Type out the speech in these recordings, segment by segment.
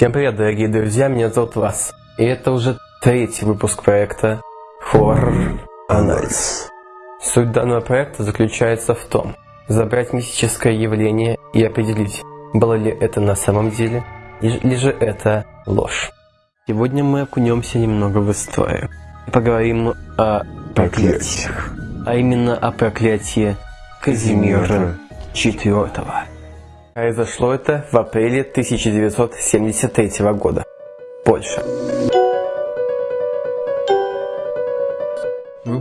Всем привет, дорогие друзья, меня зовут Вас. И это уже третий выпуск проекта Horror Анализ. Суть данного проекта заключается в том, забрать мистическое явление и определить, было ли это на самом деле, или же это ложь. Сегодня мы окунемся немного в историю и поговорим о проклятиях, а именно о проклятии Казимира IV. Произошло это в апреле 1973 года. Польша.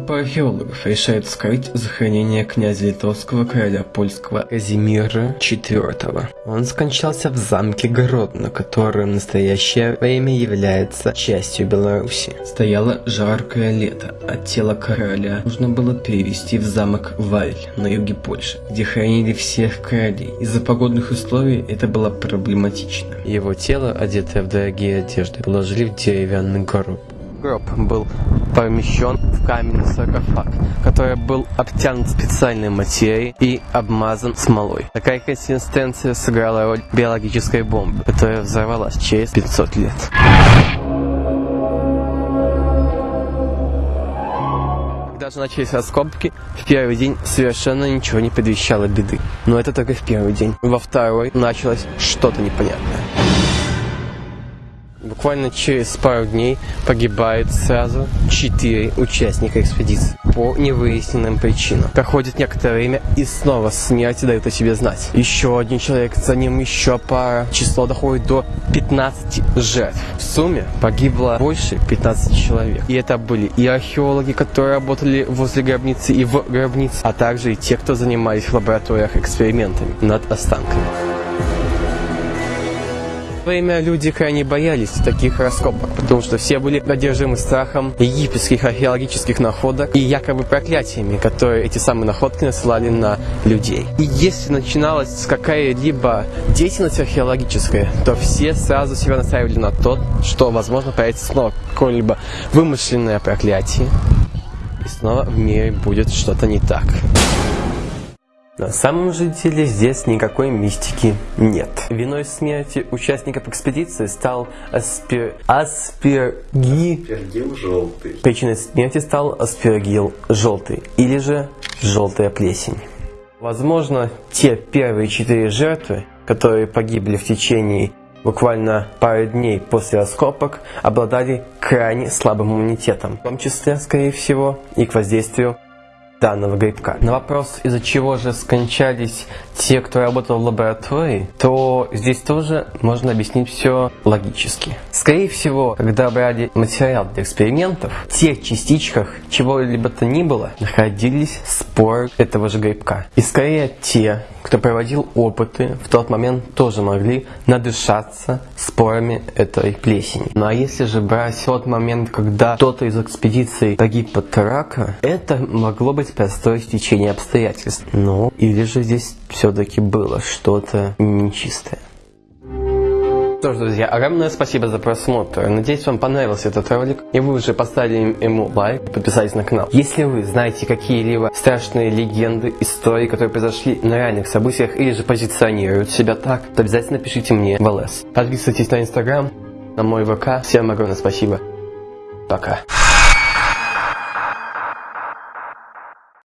Группа археологов решает вскрыть захоронение князя литовского короля польского Казимира IV. Он скончался в замке Гродно, который в настоящее время является частью Беларуси. Стояло жаркое лето, а тело короля нужно было перевести в замок Валь на юге Польши, где хранили всех королей. Из-за погодных условий это было проблематично. Его тело, одетое в дорогие одежды, положили в деревянный гроб. Гроб был помещен в каменный саркофаг, который был обтянут специальной материей и обмазан смолой. Такая консистенция сыграла роль биологической бомбы, которая взорвалась через 500 лет. Когда же начались раскопки, в первый день совершенно ничего не предвещало беды. Но это только в первый день. Во второй началось что-то непонятное. Буквально через пару дней погибает сразу четыре участника экспедиции по невыясненным причинам. Проходит некоторое время и снова смерть дает о себе знать. Еще один человек, за ним еще пара. Число доходит до 15 жертв. В сумме погибло больше 15 человек. И это были и археологи, которые работали возле гробницы и в гробнице, а также и те, кто занимались в лабораториях экспериментами над останками время люди крайне боялись таких раскопок, потому что все были одержимы страхом египетских археологических находок и якобы проклятиями, которые эти самые находки насылали на людей. И если начиналась какая-либо деятельность археологическая, то все сразу себя настраивали на то, что, возможно, появится снова какое-либо вымышленное проклятие, и снова в мире будет что-то не так. На самом же деле здесь никакой мистики нет. Виной смерти участников экспедиции стал аспир... аспирги... Аспергил желтый. Причиной смерти стал аспергил желтый или же желтая плесень. Возможно, те первые четыре жертвы, которые погибли в течение буквально пары дней после раскопок, обладали крайне слабым иммунитетом, в том числе, скорее всего, и к воздействию данного грибка. На вопрос, из-за чего же скончались те, кто работал в лаборатории, то здесь тоже можно объяснить все логически. Скорее всего, когда брали материал для экспериментов, в тех частичках чего-либо то ни было находились споры этого же грибка. И скорее те, кто проводил опыты, в тот момент тоже могли надышаться спорами этой плесени. Ну а если же брать тот момент, когда кто-то из экспедиции погиб от рака, это могло быть простое стечение обстоятельств. Ну, или же здесь все-таки было что-то нечистое. Что ж, друзья, огромное спасибо за просмотр. Надеюсь, вам понравился этот ролик, и вы уже поставили ему лайк и подписались на канал. Если вы знаете какие-либо страшные легенды, истории, которые произошли на реальных событиях, или же позиционируют себя так, то обязательно пишите мне в ЛС. Подписывайтесь на Инстаграм, на мой ВК. Всем огромное спасибо. Пока.